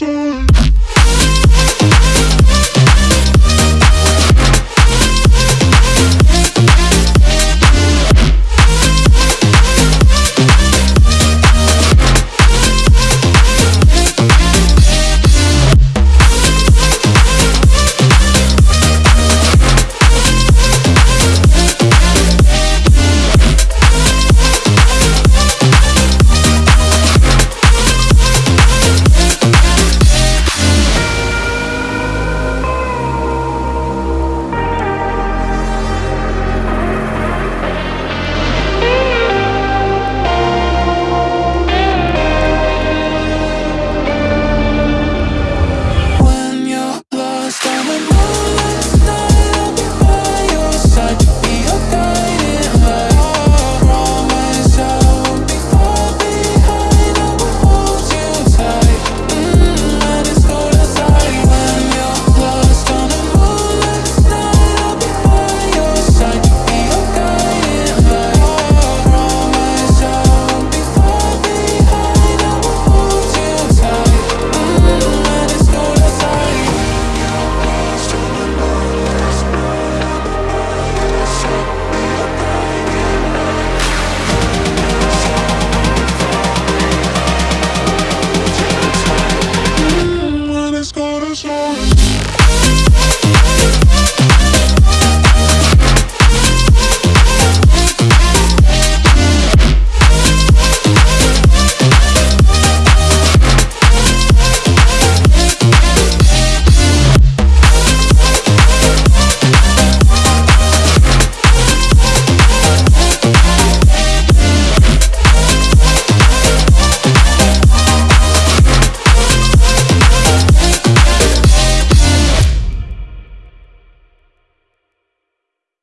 side